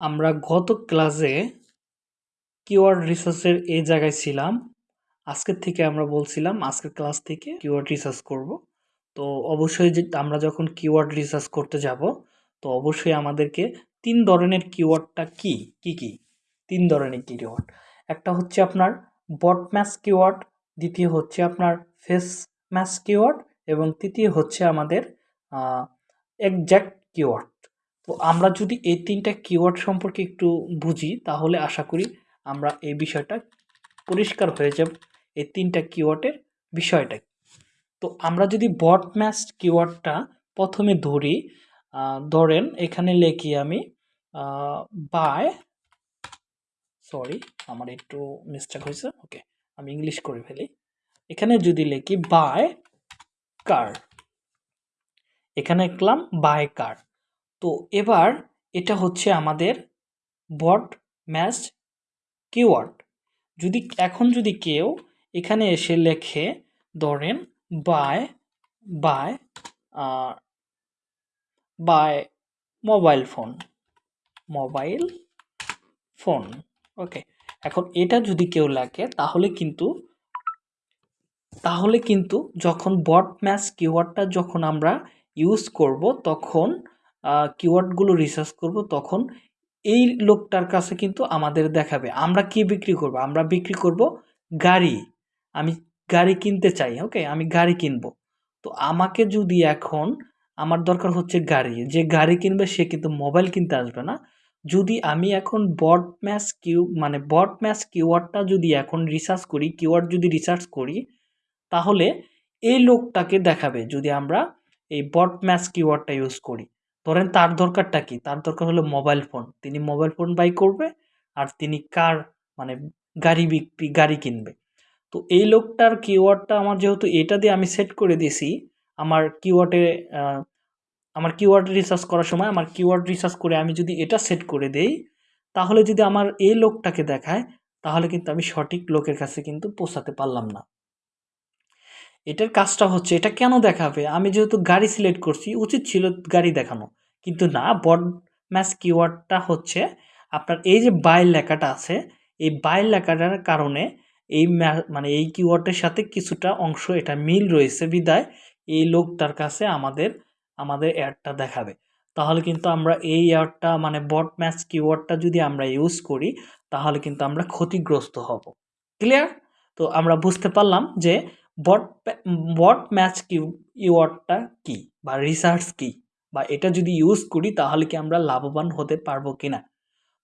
আমরা গত ক্লাসে কিওয়ার্ড রিসার্চের এই জায়গায় ছিলাম। আজকের থেকে আমরা বলছিলাম, আজকের ক্লাস থেকে কিওয়ার্ড রিসার্চ করব। তো অবশ্যই যে আমরা যখন কিওয়ার্ড রিসার্চ করতে যাব, তো অবশ্যই আমাদেরকে তিন ধরনের কিওয়ার্ডটা কি কি কি? তিন ধরনের কিওয়ার্ড একটা হচ্ছে আপনার বট ম্যাচ কিওয়ার্ড দ্বিতীয় হচ্ছে আপনার ফেস ম্যাচ কিওয়ার্ড এবং তৃতীয় হচ্ছে আমাদের একজ্যাক্ট কিওয়ার্ড তো আমরা যদি এই তিনটা কিওয়ার্ড সম্পর্কে একটু বুঝি, তাহলে আশা করি আমরা এই বিষয়টা পরিষ্কার হয়ে যাব, এই তিনটা কিওয়ার্ডের বিষয়টা। তো আমরা যদি বট ম্যাচ কিওয়ার্ডটা প্রথমে ধরি ধরেন এখানে লেখি আমি বাই সরি আমার একটু মিস্টেক হয়েছে ওকে আমি ইংলিশ করে ফেলি। এখানে যদি লেখি বাই কার এখানে লিখলাম বাই কার তো এবার এটা হচ্ছে আমাদের বট ম্যাচ কিওয়ার্ড। যদি এখন যদি কেউ এখানে এসে লেখে ধরেন buy buy buy mobile phone mobile phone, okay. এখন এটা যদি কেউ লেখে তাহলে কিন্তু তাহলে কিন্তু যখন বট ম্যাচ কিওয়ার্ডটা যখন আমরা ইউজ করব তখন কিওয়ার্ডগুলো রিসার্চ করব, তখন এই লোকটার কাছে কিন্তু আমাদের দেখাবে। আমরা কি বিক্রি করব? আমরা বিক্রি করব গাড়ি। আমি গাড়ি কিনতে চাই ওকে আমি গাড়ি কিনব। তো আমাকে যদি এখন আমার দরকার হচ্ছে গাড়ি, যে গাড়ি কিনবে সে কিন্তু মোবাইল কিনতে আসবে না। যদি আমি এখন বট ম্যাচ কিউ মানে বট ম্যাচ কিওয়ার্ডটা যদি এখন রিসার্চ করি কিওয়ার্ড যদি রিসার্চ করি, তাহলে এই লোকটাকে দেখাবে যদি আমরা এই বট ম্যাচ কিওয়ার্ডটা ইউজ করি। ধরেন তার দরকারটা কি? তার দরকার হলো মোবাইল ফোন তিনি মোবাইল ফোন বাই করবে আর তিনি কার মানে গাড়ি বিক্রি, গাড়ি কিনবে। তো এই লোকটার কিওয়ার্ডটা আমার যেহেতু এটা দিয়ে আমি সেট করে দিয়েছি, আমার কিওয়ার্ডে আমার কিওয়ার্ড রিসার্চ করার সময় আমার কিওয়ার্ড রিসার্চ করে আমি যদি এটা সেট করে দেই, তাহলে যদি আমার এই লোকটাকে দেখায়, তাহলে কিন্তু আমি সঠিক লোকের কাছে কিন্তু পৌঁছাতে পারলাম না। এটার কাজটা হচ্ছে, এটা কেন দেখাবে? আমি যেহেতু গাড়ি সিলেক্ট করছি, উচিত ছিল গাড়ি দেখানো। কিন্তু না, বড ম্যাচ কিওয়ার্ডটা হচ্ছে আপনার এই যে বাই লেখাটা আছে, এই বাই লেখাটার কারণে এই মানে এই কিওয়ার্ডের সাথে কিছুটা অংশ, এটা মিল রয়েছে বিদায়, এই লোকটার কাছে আমাদের আমাদের অ্যাডটা দেখাবে। তাহলে কিন্তু আমরা এই অ্যাডটা মানে বট ম্যাচ কিওয়ার্ডটা যদি আমরা ইউজ করি, তাহলে কিন্তু আমরা ক্ষতিগ্রস্ত হব। ক্লিয়ার তো আমরা বুঝতে পারলাম যে বট বট ম্যাচ কিওয়ার্ডটা কি, বা রিসার্চ কি। বা এটা যদি ইউজ করি, তাহলে কি আমরা লাভবান হতে পারব কি না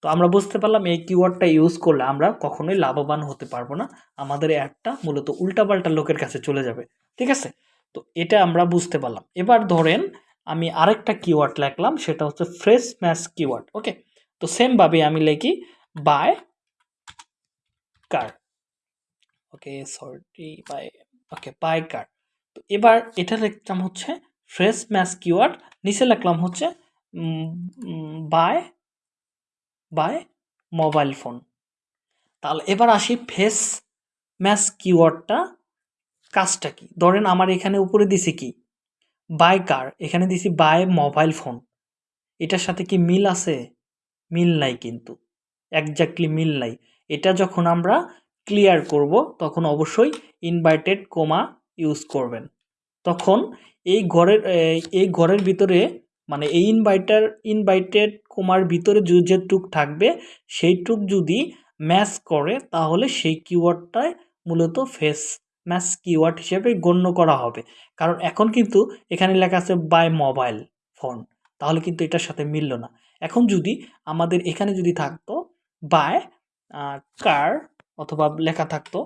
তো আমরা বুঝতে পারলাম এই কিওয়ার্ডটা ইউজ করলে আমরা কখনোই লাভবান হতে পারব না। আমাদের অ্যাডটা মূলত উল্টাপাল্টা লোকের কাছে চলে যাবে। ঠিক আছে? তো এটা আমরা বুঝতে পারলাম। এবার ধরেন আমি আরেকটা কিওয়ার্ড লিখলাম, সেটা হচ্ছে ফ্রেশ ম্যাচ কিওয়ার্ড ওকে তো সেমভাবে আমি লিখি buy car okay sorry buy okay buy car তো এবার এটা লিখলাম হচ্ছে ফ্রেশ ম্যাচ কিওয়ার্ড নিচে লিখলাম হচ্ছে বাই বাই মোবাইল ফোন তাহলে এবার আসি ফেস ম্যাচ কিওয়ার্ডটা কাজটা কি? ধরেন আমার এখানে উপরে দিছি কি? বাই কার এখানে দিছি বাই মোবাইল ফোন এটার সাথে কি মিল আছে? মিল নাই কিন্তু। একজাক্টলি মিল নাই। এটা যখন আমরা ক্লিয়ার করব, তখন অবশ্যই ইনভাইটেড কোমা ইউজ করবেন। তখন এই ঘরের এই ঘরের ভিতরে মানে এই ইনভাইটার ইনভাইটেড কোমার ভিতরে যে টুক থাকবে, সেই টুক যদি ম্যাচ করে, তাহলে সেই কিওয়ার্ডটায় মূলত ফেস ম্যাচ কিওয়ার্ড হিসেবে গণ্য করা হবে। কারণ এখন কিন্তু এখানে লেখা আছে বাই মোবাইল ফোন তাহলে কিন্তু এটার সাথে মিলল না। এখন যদি আমাদের এখানে যদি থাকতো বাই কার অথবা লেখা থাকতো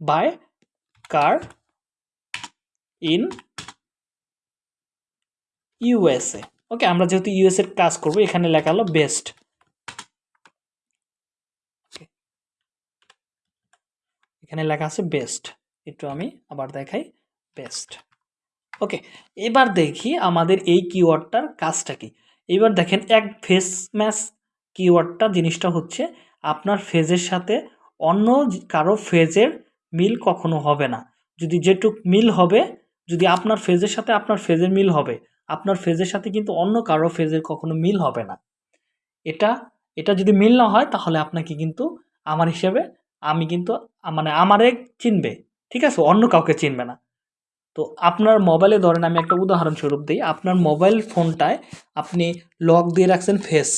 buy car in USA okay আমরা যেহেতু ইউএসএর কাজ করব, এখানে লেখা হলো বেস্ট এখানে লেখা আছে বেস্ট একটু আমি আবার দেখাই বেস্ট ওকে এবার দেখি আমাদের এই কিওয়ার্ডটার কাজটা কি। এবার দেখেন, এক ফেস ম্যাচ কিওয়ার্ডটা জিনিসটা হচ্ছে আপনার ফেজের সাথে অন্য কারও ফেজের মিল কখনো হবে না। যদি যেটুক মিল হবে যদি আপনার ফেজের সাথে আপনার ফেজের মিল হবে, আপনার ফেজের সাথে কিন্তু অন্য কারও ফেজের কখনো মিল হবে না এটা এটা যদি মিল না হয়, তাহলে আপনাকে কিন্তু আমার হিসেবে আমি কিন্তু মানে আমারে চিনবে। ঠিক আছে? অন্য কাউকে চিনবে না। তো আপনার মোবাইলে ধরেন আমি একটা উদাহরণস্বরূপ দিই, আপনার মোবাইল ফোনটায় আপনি লক দিয়ে রাখছেন ফেস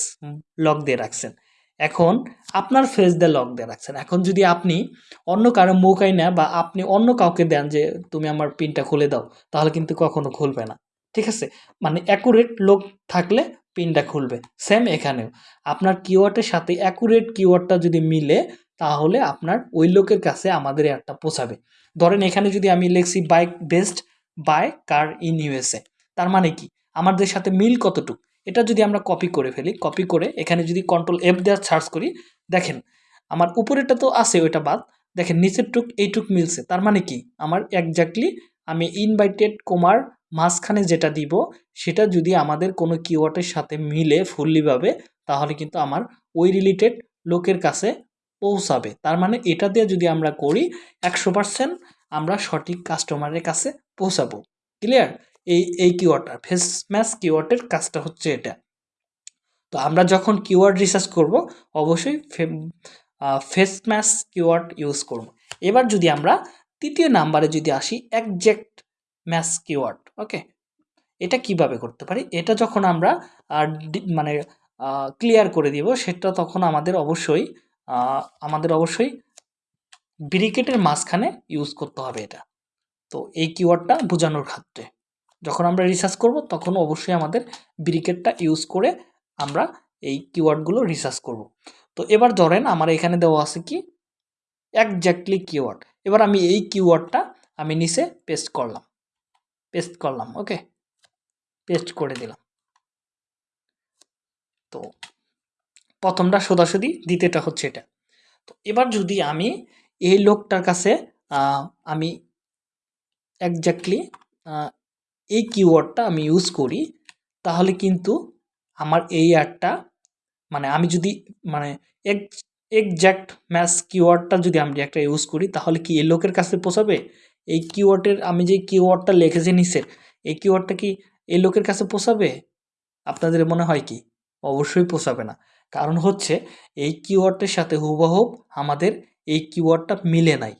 লক দিয়ে রাখছেন। এখন আপনার ফেস দিয়ে লক দিয়ে রাখছেন। এখন যদি আপনি অন্য কারও মুখ আইনা বা আপনি অন্য কাউকে দেন যে, "তুমি আমার পিনটা খুলে দাও।" তাহলে কিন্তু কখনো খুলবে না। ঠিক আছে? মানে অ্যাকুরেট লোক থাকলে পিনটা খুলবে। সেম এখানেও। আপনার কিওয়ার্ডের সাথে অ্যাকুরেট কিওয়ার্ডটা যদি মিলে, তাহলে আপনার ওই লোকের কাছে আমাদের অ্যাডটা পৌঁছাবে। ধরেন এখানে যদি আমি লিখছি bike best buy car in USA. তার মানে কি? আমাদের সাথে মিল কতটুক? এটা যদি আমরা কপি করে ফেলি, কপি করে এখানে যদি কন্ট্রোল এফ দিয়ে সার্চ করি, দেখেন আমার উপরেরটা তো আছে ওইটা বাদ। দেখেন নিচেরটুক এইটুক মিলছে। তার মানে কি? আমার এক্সাক্টলি আমি ইনভাইটেড কমার মাঝখানে যেটা দিব, সেটা যদি আমাদের কোনো কিওয়ার্ডের সাথে মিলে ফুল্লি ভাবে, তাহলে কিন্তু আমার ওই রিলেটেড লোকের কাছে পৌঁছাবে। তার মানে এটা দিয়ে যদি আমরা করি ১০০% আমরা সঠিক কাস্টমারের কাছে পৌঁছাবো। ক্লিয়ার? এই এই কিওয়ার্ডটা ফেস ম্যাচ কিওয়ার্ডের কাজটা হচ্ছে এটা। তো আমরা যখন কিওয়ার্ড রিসার্চ করব, অবশ্যই ফেস ম্যাচ কিওয়ার্ড ইউজ করব। এবার যদি আমরা তৃতীয় নাম্বারে যদি আসি একজ্যাক্ট ম্যাচ কিওয়ার্ড, ওকে? এটা কীভাবে করতে পারি? এটা যখন আমরা মানে ক্লিয়ার করে দিব, সেটা তখন আমাদের অবশ্যই আমাদের অবশ্যই ব্রিকেটের মাঝখানে ইউজ করতে হবে এটা। তো এই কিওয়ার্ডটা বোঝানোর ক্ষেত্রে। যখন আমরা রিসার্চ করব, তখন অবশ্যই আমাদের ব্রিকেটটা ইউজ করে আমরা এই কিওয়ার্ডগুলো রিসার্চ করব। তো এবার ধরেন আমার এখানে দেওয়া আছে কি? Exactly keyword. এবার আমি এই কিওয়ার্ডটা আমি নিচে পেস্ট করলাম। পেস্ট করলাম, ওকে? পেস্ট করে দিলাম। তো ১ম টা সোজাসুজি, ২য় টা হচ্ছে এটা। তো এবার যদি আমি এই লোকটার কাছে আমি এক্সাক্টলি আ এই কিওয়ার্ডটা আমি ইউজ করি, তাহলে কিন্তু আমার এই অ্যাডটা মানে আমি যদি মানে এক এক্সাক্ট ম্যাচ কিওয়ার্ডটা যদি আমি একটা ইউজ করি, তাহলে কি এই লোকের কাছে পৌঁছাবে? এই কিওয়ার্ডের আমি যে কিওয়ার্ডটা লিখেছি নিচে, এই কিওয়ার্ডটা কি এই লোকের কাছে পৌঁছাবে? আপনাদের মনে হয় কি? অবশ্যই পৌঁছাবে না। কারণ হচ্ছে এই কিওয়ার্ডের সাথে হুবহুব আমাদের এই কিওয়ার্ডটা মিলে নাই।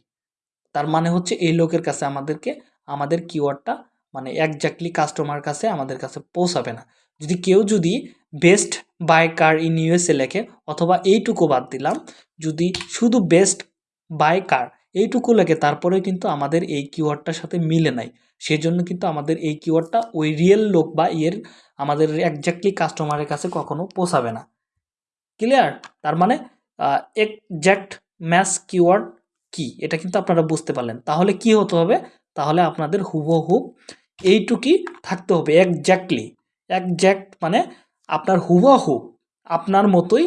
তার মানে হচ্ছে এই লোকের কাছে আমাদেরকে আমাদের কিওয়ার্ডটা মানে এক্সাক্টলি কাস্টমার কাছে আমাদের কাছে পৌঁছাবে না। যদি কেউ যদি best buy car in USA লেখে অথবা এইটুকু বাদ দিলাম, যদি শুধু বেস্ট বাই কার এইটুকু লেখে তারপরেও কিন্তু আমাদের এই কিওয়ার্ডটার সাথে মিলে নাই। সেজন্য কিন্তু আমাদের এই কিওয়ার্ডটা ওই রিয়েল লোক বা ইয়ের আমাদের এক্সাক্টলি কাস্টমারের কাছে কখনো পৌঁছাবে না। ক্লিয়ার? তার মানে আ এক্সাক্ট ম্যাচ কিওয়ার্ড কি? এটা কিন্তু আপনারা বুঝতে পারলেন। তাহলে কি হতে হবে? তাহলে আপনাদের হুবহুব এইটুকুই থাকতে হবে একজ্যাক্টলি একজ্যাক্ট মানে আপনার হুবহু, আপনার মতোই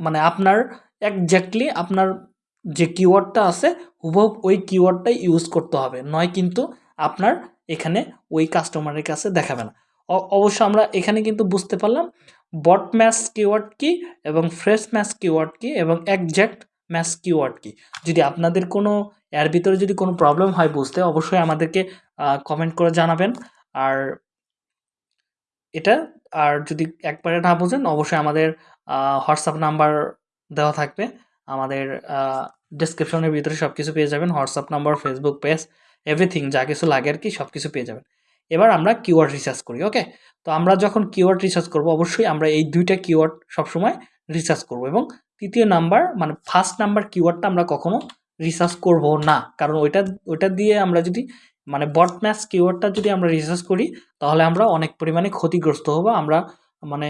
মানে আপনার একজ্যাক্টলি আপনার যে কিওয়ার্ডটা আছে, হুবহু ওই কিওয়ার্ডটাই ইউজ করতে হবে। নয় কিন্তু আপনার এখানে ওই কাস্টমারের কাছে দেখাবে না। অবশ্য আমরা এখানে কিন্তু বুঝতে পারলাম বট ম্যাচ কিওয়ার্ড কি এবং ফ্রেশ ম্যাচ কিওয়ার্ড কি এবং একজ্যাক্ট ম্যাচ কিওয়ার্ড কি। যদি আপনাদের কোনো এর ভিতরে যদি কোনো প্রবলেম হয় বুঝতে, অবশ্যই আমাদেরকে কমেন্ট করে জানাবেন। আর এটা আর যদি একবারে না বোঝেন অবশ্যই আমাদের হোয়াটসঅ্যাপ নাম্বার দেওয়া থাকবে। আমাদের ডেসক্রিপশনের ভিতরে সবকিছু পেয়ে যাবেন। WhatsApp number, Facebook page, everything যা কিছু লাগে আর কি সব কিছু পেয়ে যাবেন। এবার আমরা কিওয়ার্ড রিসার্চ করি, ওকে? তো আমরা যখন কিওয়ার্ড রিসার্চ করব, অবশ্যই আমরা এই ২ টা কিওয়ার্ড সবসময় রিসার্চ করব এবং তৃতীয় নাম্বার মানে ফার্স্ট নাম্বার কিওয়ার্ডটা আমরা কখনো রিসার্চ করব না। কারণ ওইটা ওইটা দিয়ে আমরা যদি মানে বট ম্যাচ কিওয়ার্ডটা যদি আমরা রিসার্চ করি, তাহলে আমরা অনেক পরিমাণে ক্ষতিগ্রস্ত হব। আমরা মানে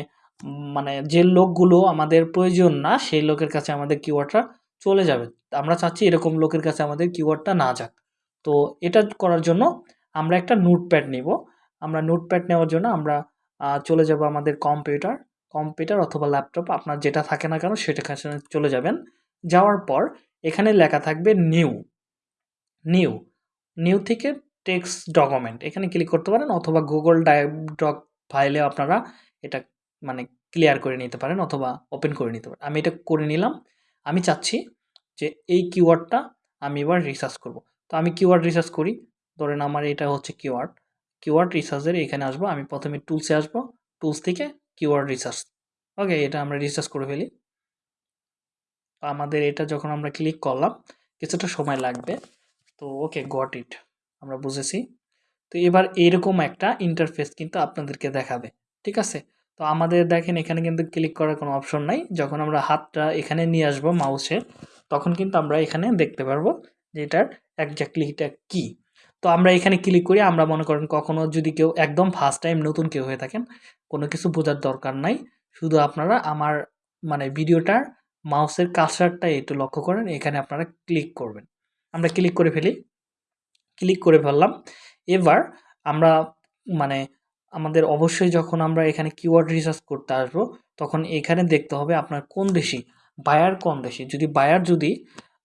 মানে যে লোকগুলো আমাদের প্রয়োজন না, সেই লোকের কাছে আমাদের কিওয়ার্ডটা চলে যাবে। আমরা চাচ্ছি এরকম লোকের কাছে আমাদের কিওয়ার্ডটা না যাক। তো এটা করার জন্য আমরা একটা নোটপ্যাড নিব। আমরা নোটপ্যাড নেওয়ার জন্য আমরা চলে যাব আমাদের কম্পিউটার, কম্পিউটার অথবা ল্যাপটপ আপনার যেটা থাকে না কেন সেটা কাছে চলে যাবেন। যাওয়ার পর এখানে লেখা থাকবে নিউ, নিউ, নিউ থেকে টেক্সট ডকুমেন্ট এখানে ক্লিক করতে পারেন অথবা গুগল ডক ফাইলে আপনারা এটা মানে ক্লিয়ার করে নিতে পারেন অথবা ওপেন করে নিতে পারেন। আমি এটা করে নিলাম। আমি চাচ্ছি যে এই কিওয়ার্ডটা আমি এবার রিসার্চ করব। তো আমি কিওয়ার্ড রিসার্চ করি। ধরেন আমার এটা হচ্ছে কিওয়ার্ড। কিওয়ার্ড রিসার্চের এখানে আসব। আমি প্রথমে টুলসে আসব। টুলস থেকে কিওয়ার্ড রিসার্চ। ওকে এটা আমরা রিসার্চ করে ফেলি আমাদের এটা যখন আমরা ক্লিক করলাম, কিছুটা সময় লাগবে। তো ওকে গট ইট আমরা বুঝেছি। তো এবার এরকম একটা ইন্টারফেস কিন্তু আপনাদেরকে দেখাবে, ঠিক আছে? তো আমাদের দেখেন এখানে কিন্তু ক্লিক করার কোনো অপশন নাই। যখন আমরা হাতটা এখানে নিয়ে আসব মাউসের তখন কিন্তু আমরা এখানে দেখতে পারব যে এটার একজাক্টলি এটা কী। তো আমরা এখানে ক্লিক করি, আমরা মনে করেন কখনো যদি কেউ একদম ফার্স্ট টাইম নতুন কেউ হয়ে থাকেন, কোনো কিছু বোঝার দরকার নাই। শুধু আপনারা আমার মানে ভিডিওটার মাউসের কার্সারটা একটু লক্ষ্য করেন, এখানে আপনারা ক্লিক করবেন। আমরা ক্লিক করে ফেলি। ক্লিক করে ফেললাম। এবার আমরা মানে আমাদের অবশ্যই যখন আমরা এখানে কিওয়ার্ড রিসার্চ করতে আসব, তখন এখানে দেখতে হবে আপনার কোন দেশি বায়ার কোন দেশি? যদি বায়ার যদি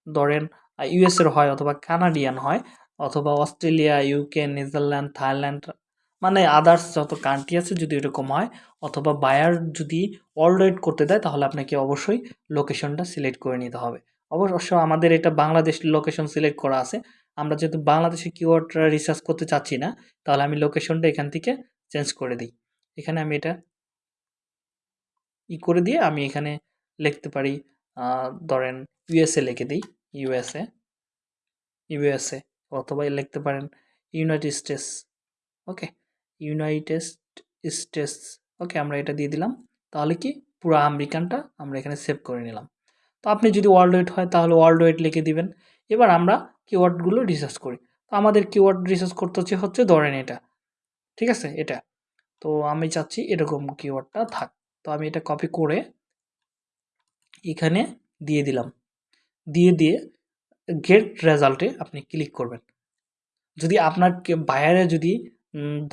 ধরেন ইউএসের হয় অথবা কানাডিয়ান হয়, অথবা অস্ট্রেলিয়া ইউকে নেদারল্যান্ড থাইল্যান্ড মানে আদার্স যত কান্ট্রি আছে যদি এরকম হয়, অথবা বায়ার যদি অলরেড করতে দেয়, তাহলে আপনাকে অবশ্যই লোকেশনটা সিলেক্ট করে নিতে হবে। অবশ্য আমাদের এটা বাংলাদেশ লোকেশন সিলেক্ট করা আছে। আমরা যেহেতু বাংলাদেশে কিওয়ার্ডটা রিসার্চ করতে চাচ্ছি না, তাহলে আমি লোকেশনটা এখান থেকে চেঞ্জ করে দিই। এখানে আমি এটা ই করে দিয়ে আমি এখানে লিখতে পারি ধরেন ইউএসএ লিখে দিই ইউএসএ ইউএসএ অথবা লিখতে পারেন United States okay United States okay আমরা এটা দিয়ে দিলাম। তাহলে কি? পুরো আমেরিকানটা আমরা এখানে সেভ করে নিলাম। তো আপনি যদি ওয়ার্ল্ড ওয়েট হয়, তাহলে ওয়ার্ল্ড ওয়েট লিখে দিবেন। এবার আমরা কিওয়ার্ডগুলো রিসার্চ করি। তো আমাদের কিওয়ার্ড রিসার্চ করতে হচ্ছে হচ্ছে ধরেন এটা। ঠিক আছে? এটা। তো আমি চাচ্ছি এরকম কিওয়ার্ডটা থাক। তো আমি এটা কপি করে এখানে দিয়ে দিলাম। দিয়ে দিয়ে গেট রেজাল্টে আপনি ক্লিক করবেন। যদি আপনার বায়ারে যদি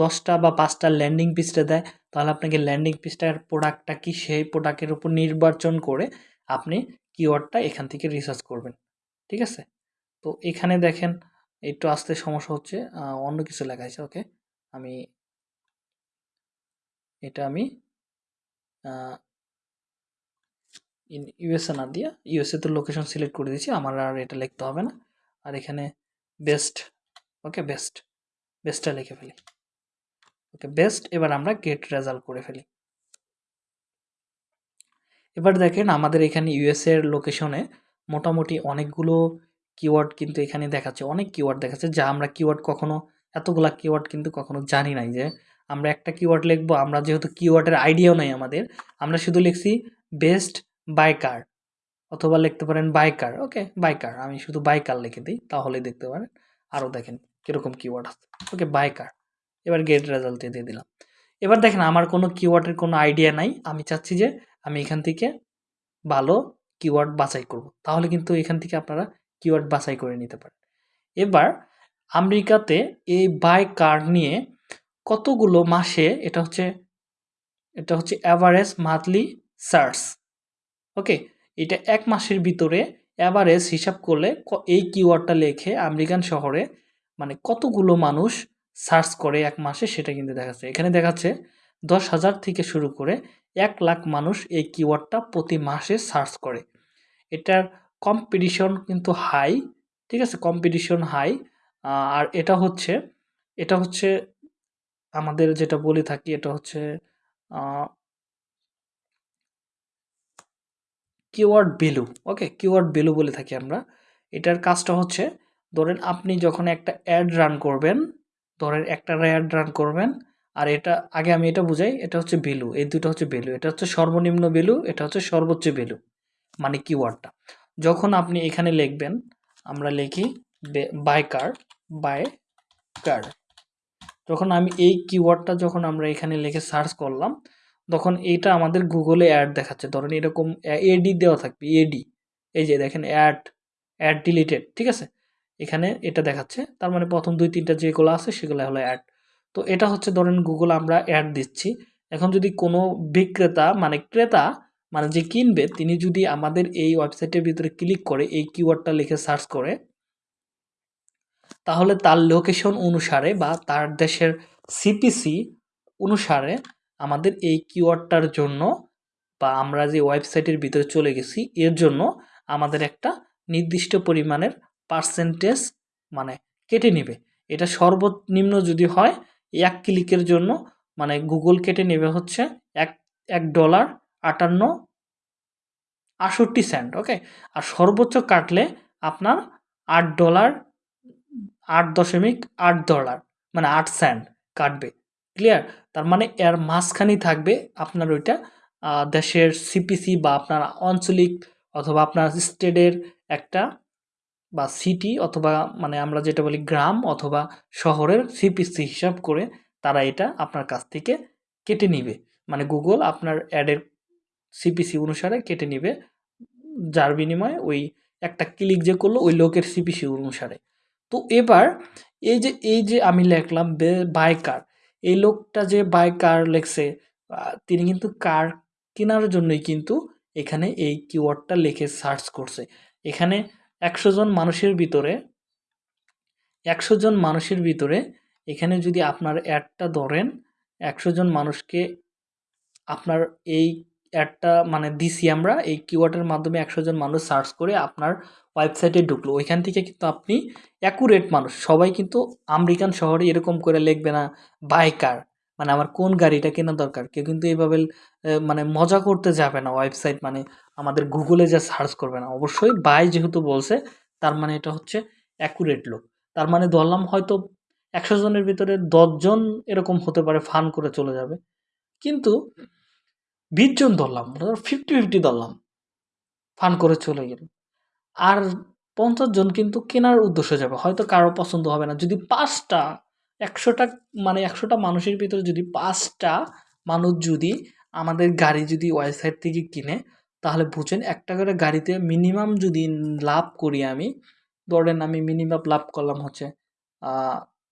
দশটা বা পাঁচটা ল্যান্ডিং পিসটা দেয়, তাহলে আপনাকে ল্যান্ডিং পিসটার প্রোডাক্টটা কি সেই প্রোডাক্টের উপর নির্বাচন করে আপনি কিওয়ার্ডটা এখান থেকে রিসার্চ করবেন, ঠিক আছে? তো এখানে দেখেন, একটু আসতে সমস্যা হচ্ছে অন্য কিছু লেখা আছে ওকে আমি, এটা আমি ইন ইউএসএ না দিয়ে ইউএসএ তো লোকেশন সিলেক্ট করে দিয়েছি, আমার আর এটা লিখতে হবে না। আর এখানে বেস্ট ওকে বেস্ট বেস্টটা লিখে ফেলি। ওকে বেস্ট এবার আমরা গেট রেজাল্ট করে ফেলি। এবার দেখেন আমাদের এখানে ইউএসএ এর লোকেশনে মোটামুটি অনেকগুলো কিওয়ার্ড কিন্তু এখানে দেখাচ্ছে, অনেক কিওয়ার্ড দেখাচ্ছে, যা আমরা কিওয়ার্ড কখনো, এতগুলা কিওয়ার্ড কিন্তু কখনো জানি নাই যে আমরা একটা কিওয়ার্ড লিখব, আমরা যেহেতু কিওয়ার্ডের আইডিয়াও নাই আমাদের, আমরা শুধু লিখছি বেস্ট বাইকার অথবা লিখতে পারেন বাইকার ওকে বাইকার আমি শুধু বাইকার লিখে দিই, তাহলেই দেখতে পারেন। আরও দেখেন কীরকম কিওয়ার্ড আছে? ওকে বাইকার এবার গেট রেজাল্ট দিয়ে দিলাম। এবার দেখেন, আমার কোনো কিওয়ার্ডের কোনো আইডিয়া নাই। আমি চাচ্ছি যে আমি এখান থেকে ভালো কিওয়ার্ড বাছাই করব। তাহলে কিন্তু এখান থেকে আপনারা কিওয়ার্ড বাছাই করে নিতে পারেন। এবার আমেরিকাতে এই বাই কার নিয়ে কতগুলো মাসে এটা হচ্ছে এটা হচ্ছে অ্যাভারেজ মান্থলি সার্চ ওকে এটা এক মাসের ভিতরে অ্যাভারেজ হিসাব করলে এই কিওয়ার্ডটা লেখে আমেরিকান শহরে মানে কতগুলো মানুষ সার্চ করে এক মাসে সেটা কিন্তু দেখাচ্ছে। এখানে দেখাচ্ছে দশ হাজার থেকে শুরু করে এক লাখ মানুষ এই কিওয়ার্ডটা প্রতি মাসে সার্চ করে। এটার কম্পিটিশন কিন্তু হাই ঠিক আছে? কম্পিটিশন হাই আর এটা হচ্ছে এটা হচ্ছে আমাদের যেটা বলে থাকি, এটা হচ্ছে কিওয়ার্ড বেলু ওকে কিওয়ার্ড বেলু বলে থাকি আমরা। এটার কাজটা হচ্ছে ধরেন আপনি যখন একটা অ্যাড রান করবেন, ধরেন একটা অ্যাড রান করবেন, আর এটা, আগে আমি এটা বুঝাই, এটা হচ্ছে ভ্যালু এই দুটো হচ্ছে ভ্যালু এটা হচ্ছে সর্বনিম্ন ভ্যালু এটা হচ্ছে সর্বোচ্চ ভ্যালু মানে কিওয়ার্ডটা যখন আপনি এখানে লিখবেন, আমরা লিখি বাই কার বাই কার যখন আমি এই কিওয়ার্ডটা যখন আমরা এখানে লিখে সার্চ করলাম, তখন এইটা আমাদের গুগলে অ্যাড দেখাচ্ছে। ধরেন এরকম এডি দেওয়া থাকবে এডি এই যে দেখেন অ্যাড অ্যাড ডিলিটেড ঠিক আছে? এখানে এটা দেখাচ্ছে। তার মানে প্রথম দুই, তিনটা যেগুলো আছে সেগুলো হলো অ্যাড তো এটা হচ্ছে ধরেন গুগল আমরা অ্যাড দিচ্ছি। এখন যদি কোনো বিক্রেতা মানে ক্রেতা মানে যে কিনবে, তিনি যদি আমাদের এই ওয়েবসাইটের ভিতরে ক্লিক করে, এই কিওয়ার্ডটা লিখে সার্চ করে, তাহলে তার লোকেশন অনুসারে বা তার দেশের সিপিসি অনুসারে আমাদের এই কিওয়ার্ডটার জন্য বা আমরা যে ওয়েবসাইটের ভিতরে চলে গেছি, এর জন্য আমাদের একটা নির্দিষ্ট পরিমাণের পার্সেন্টেজ মানে কেটে নেবে। এটা সর্বনিম্ন যদি হয়, এক ক্লিকের জন্য মানে গুগল কেটে নেবে হচ্ছে এক এক ডলার আটান্ন আষট্টি সেন্ট, ওকে? আর সর্বোচ্চ কাটলে আপনার আট ডলার, আট দশমিক আট ডলার মানে আট সেন্ট কাটবে। ক্লিয়ার? তার মানে এর মাঝখানেই থাকবে আপনার ওইটা দেশের সিপিসি বা আপনার আঞ্চলিক অথবা আপনার স্টেটের একটা বা সিটি অথবা মানে আমরা যেটা বলি গ্রাম অথবা শহরের সিপিসি হিসাব করে তারা এটা আপনার কাছ থেকে কেটে নিবে। মানে গুগল আপনার অ্যাডের সিপিসি অনুসারে কেটে নিবে। যার বিনিময়ে ওই একটা ক্লিক যে করল ওই লোকের সিপিসি অনুসারে। তো এবার এই যে এই যে আমি লিখলাম বাই কার এই লোকটা যে বাই কার লেখছে তিনি কিন্তু কার কেনার জন্যই কিন্তু এখানে এই কিওয়ার্ডটা লিখে সার্চ করছে। এখানে একশো জন মানুষের ভিতরে, একশো জন মানুষের ভিতরে এখানে যদি আপনার অ্যাডটা ধরেন, একশো জন মানুষকে আপনার এই অ্যাডটা মানে দিছি আমরা, এই কিওয়ার্ডের মাধ্যমে একশো জন মানুষ সার্চ করে আপনার ওয়েবসাইটে ঢুকলো। ওইখান থেকে কিন্তু আপনি অ্যাকুরেট মানুষ। সবাই কিন্তু আমেরিকান শহরে এরকম করে লিখবে না বাই কার মানে আমার কোন গাড়িটা কেনা দরকার? কেউ কিন্তু এইভাবে মানে মজা করতে যাবে না ওয়েবসাইট মানে আমাদের গুগলে যা সার্চ করবে না। অবশ্যই বাই যেহেতু বলছে, তার মানে এটা হচ্ছে অ্যাকুরেট লোক তার মানে ধরলাম হয়তো একশো জনের ভিতরে দশজন এরকম হতে পারে ফান করে চলে যাবে। কিন্তু বিশ জন ধরলাম ফিফটি ফিফটি ধরলাম, ফান করে চলে গেল। আর পঞ্চাশ জন কিন্তু কেনার উদ্দেশ্যে যাবে, হয়তো কারও পছন্দ হবে না। যদি পাঁচটা একশোটা মানে একশোটা মানুষের ভিতরে যদি পাঁচটা মানুষ যদি আমাদের গাড়ি যদি ওয়েবসাইট থেকে কিনে, তাহলে বুঝেন একটা করে গাড়িতে মিনিমাম যদি লাভ করি আমি, ধরেন আমি মিনিমাম লাভ করলাম হচ্ছে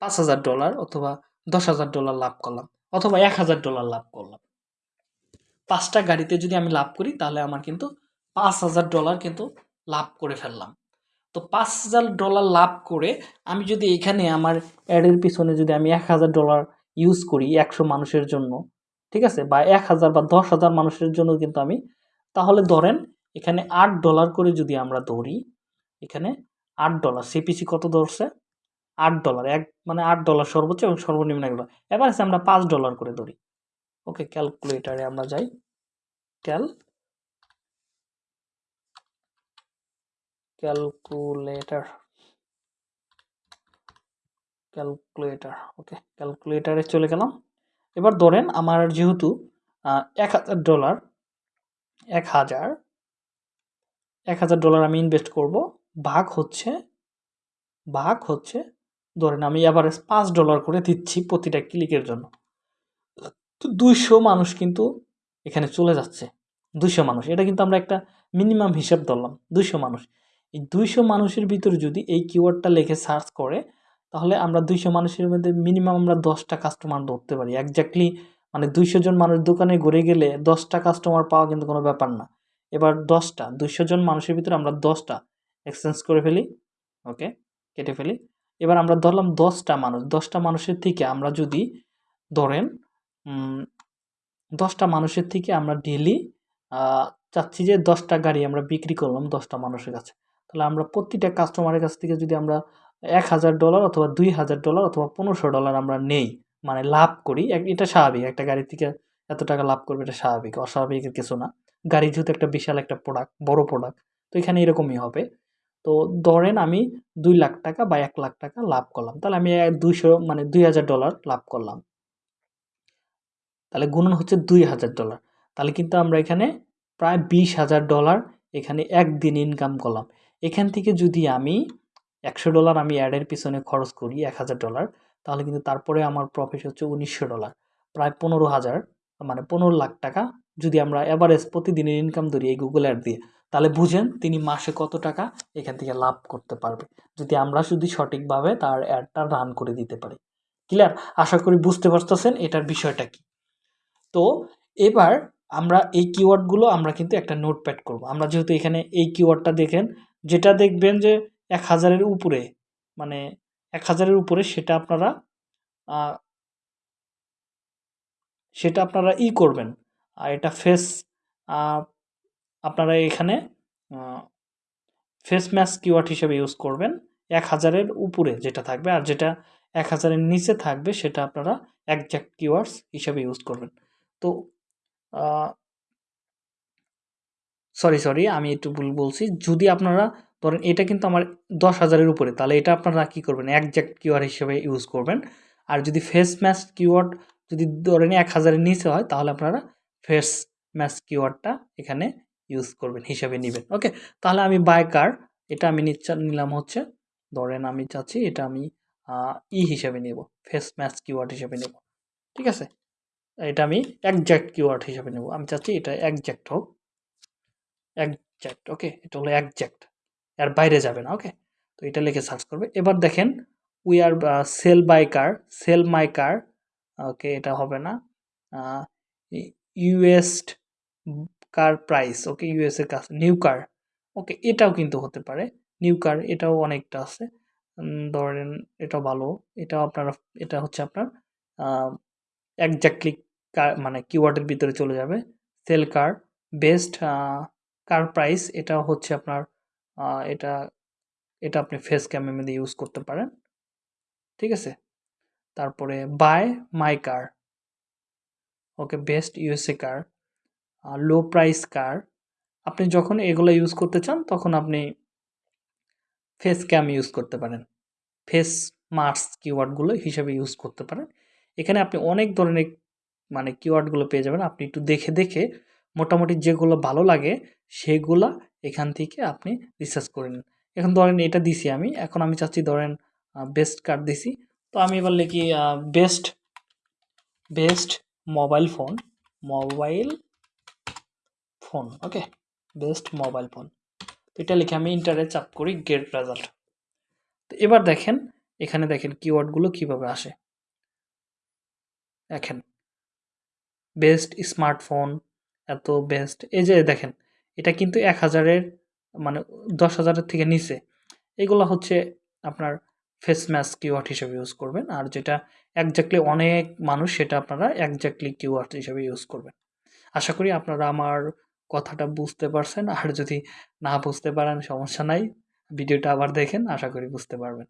পাঁচ হাজার ডলার অথবা দশ হাজার ডলার লাভ করলাম, অথবা এক হাজার ডলার লাভ করলাম। পাঁচটা গাড়িতে যদি আমি লাভ করি, তাহলে আমার কিন্তু পাঁচ হাজার ডলার কিন্তু লাভ করে ফেললাম। তো পাঁচ হাজার ডলার লাভ করে আমি যদি এখানে আমার অ্যাডের পিছনে যদি আমি এক হাজার ডলার ইউজ করি একশো মানুষের জন্য, ঠিক আছে? বা এক হাজার বা দশ হাজার মানুষের জন্য কিন্তু আমি, তাহলে ধরেন এখানে আট ডলার করে যদি আমরা ধরি, এখানে আট ডলার সিপিসি কত ধরছে? আট ডলার এক মানে আট ডলার সর্বোচ্চ এবং সর্বনিম্ন এক ডলার এবার আমরা পাঁচ ডলার করে ধরি। ওকে ক্যালকুলেটারে আমরা যাই। ক্যাল ক্যালকুলেটর ক্যালকুলেটর ওকে ক্যালকুলেটারে চলে গেলাম। এবার ধরেন আমার যেহেতু এক হাজার ডলার, এক হাজার এক হাজার ডলার আমি ইনভেস্ট করব। ভাগ হচ্ছে ভাগ হচ্ছে, ধরেন আমি অ্যাভারেজ পাঁচ ডলার করে দিচ্ছি প্রতিটা ক্লিকের জন্য। তো দুইশো মানুষ কিন্তু এখানে চলে যাচ্ছে। দুইশো মানুষ, এটা কিন্তু আমরা একটা মিনিমাম হিসাব ধরলাম। দুইশো মানুষ। এই দুইশো মানুষের ভিতরে যদি এই কিওয়ার্ডটা লিখে সার্চ করে, তাহলে আমরা দুইশো মানুষের মধ্যে মিনিমাম আমরা দশটা কাস্টমার ধরতে পারি। একজাক্টলি মানে দুইশো জন মানুষ দোকানে ঘুরে গেলে দশটা কাস্টমার পাওয়া কিন্তু কোনো ব্যাপার না। এবার দশটা, দুইশো জন মানুষের ভিতরে আমরা দশটা এক্সচেঞ্জ করে ফেলি ওকে কেটে ফেলি। এবার আমরা ধরলাম দশটা মানুষ, দশটা মানুষের থেকে আমরা যদি ধরেন দশটা মানুষের থেকে আমরা ডেলি চাচ্ছি যে দশটা গাড়ি আমরা বিক্রি করলাম দশটা মানুষের কাছে। তাহলে আমরা প্রতিটা কাস্টমারের কাছ থেকে যদি আমরা এক হাজার ডলার অথবা দুই হাজার ডলার অথবা পনেরোশো ডলার আমরা নেই মানে লাভ করি এটা স্বাভাবিক। একটা গাড়ি থেকে এত টাকা লাভ করবে, এটা স্বাভাবিক। অস্বাভাবিকের কিছু না। গাড়ি যেহেতু একটা বিশাল একটা প্রোডাক্ট বড় প্রোডাক্ট তো এখানে এরকমই হবে। তো ধরেন আমি দুই লাখ টাকা বা এক লাখ টাকা লাভ করলাম। তাহলে আমি দুইশো মানে দুই হাজার ডলার লাভ করলাম। তাহলে গুণন হচ্ছে দুই হাজার ডলার তাহলে কিন্তু আমরা এখানে প্রায় বিশ হাজার ডলার এখানে একদিন ইনকাম করলাম। এখান থেকে যদি আমি একশো ডলার আমি অ্যাডের পিছনে খরচ করি, এক হাজার ডলার, তাহলে কিন্তু তারপরে আমার প্রফিট হচ্ছে উনিশশো ডলার। প্রায় পনেরো হাজার মানে পনেরো লাখ টাকা যদি আমরা অ্যাভারেজ প্রতিদিনের ইনকাম ধরি এই গুগল অ্যাড দিয়ে, তাহলে বুঝেন তিনি মাসে কত টাকা এখান থেকে লাভ করতে পারবে। যদি আমরা যদি সঠিকভাবে তার অ্যাডটা রান করে দিতে পারি। ক্লিয়ার আশা করি বুঝতে পারতেছেন এটার বিষয়টা কি? তো এবার আমরা এই কিওয়ার্ডগুলো আমরা কিন্তু একটা নোটপ্যাড করব। আমরা যেহেতু এখানে এই কিওয়ার্ডটা দেখেন যেটা দেখবেন যে এক হাজারের উপরে মানে এক হাজারের উপরে সেটা আপনারা সেটা আপনারা ই করবেন। আর এটা ফেস আপনারা এখানে ফেস ম্যাচ কিওয়ার্ড হিসেবে ইউজ করবেন। এক হাজারের উপরে যেটা থাকবে, আর যেটা এক হাজারের নিচে থাকবে সেটা আপনারা একজ্যাক্ট কিওয়ার্ডস হিসেবে ইউজ করবেন। তো সরি, সরি আমি একটু ভুল বলছি। যদি আপনারা ধরেন এটা কিন্তু আমার দশ হাজারের উপরে তাহলে এটা আপনারা কি করবেন? একজ্যাক্ট কিওয়ার্ড হিসেবে ইউজ করবেন। আর যদি ফেস ম্যাচ কিওয়ার্ড যদি ধরেন এক হাজারের নিচে হয় তাহলে আপনারা ফেস ম্যাচ কিওয়ার্ডটা এখানে ইউজ করবেন, হিসাবে নেবেন ওকে? তাহলে আমি কার এটা আমি নিচ্ছা নিলাম হচ্ছে ধরেন আমি চাচ্ছি এটা আমি ই হিসেবে নেব। ফেস ম্যাচ কিওয়ার্ড হিসেবে নেব। ঠিক আছে? এটা আমি একজ্যাক্ট কিওয়ার্ড হিসেবে নেব। আমি চাচ্ছি এটা একজ্যাক্ট হোক। Exact okay? এটা হলো একজ্যাক্ট। এর বাইরে যাবে না। ওকে? তো এটা লিখে সার্চ করবে। এবার দেখেন we are sell buy car, sell my car. Okay এটা হবে না। ইউএসড কার প্রাইস। ওকে ইউএস এর কাছে নিউ কার। ওকে এটাও কিন্তু হতে পারে। নিউ কার এটাও অনেকটা আছে। ধরেন এটাও ভালো। এটাও আপনারা এটা হচ্ছে আপনার আ এক্সাক্টলি কার মানে কিওয়ার্ডের ভিতরে চলে যাবে। Sell car, best car price এটাও হচ্ছে আপনার এটা এটা আপনি ফেস ক্যামের মধ্যে ইউজ করতে পারেন। ঠিক আছে? তারপরে buy my car. Okay best USA car, low price car. আপনি যখন এগুলা ইউজ করতে চান তখন আপনি ফেস ক্যাম ইউজ করতে পারেন। ফেস মাস্ক কিওয়ার্ডগুলো হিসেবে ইউজ করতে পারেন। এখানে আপনি অনেক ধরনের মানে কিওয়ার্ডগুলো পেয়ে যাবেন। আপনি একটু দেখে, দেখে মোটামুটি যেগুলো ভালো লাগে সেগুলা এখান থেকে আপনি রিসার্চ করে নিন। এখন ধরেন এটা দিছি আমি। এখন আমি চাচ্ছি ধরেন বেস্ট কার্ড দিছি। তো আমি এবার লিখি best, best mobile phone, mobile phone. Okay? Best mobile phone. তো এটা লিখে আমি ইন্টারে চাপ করি গেট রেজাল্ট। তো এবার দেখেন এখানে দেখেন কিওয়ার্ডগুলো কীভাবে আসে। দেখেন বেস্ট স্মার্টফোন, এত বেস্ট এই যে দেখেন এটা কিন্তু এক হাজারের মানে দশ হাজারের থেকে নিচে। এগুলা হচ্ছে আপনার ফেস ম্যাচ কিওয়ার্ড হিসেবে ইউজ করবেন। আর যেটা এক্সাক্টলি অনেক মানুষ সেটা আপনারা এক্সাক্টলি কিওয়ার্ড হিসেবে ইউজ করবেন। আশা করি আপনারা আমার কথাটা বুঝতে পারছেন। আর যদি না বুঝতে পারেন, সমস্যা নাই। ভিডিওটা আবার দেখেন, আশা করি বুঝতে পারবেন।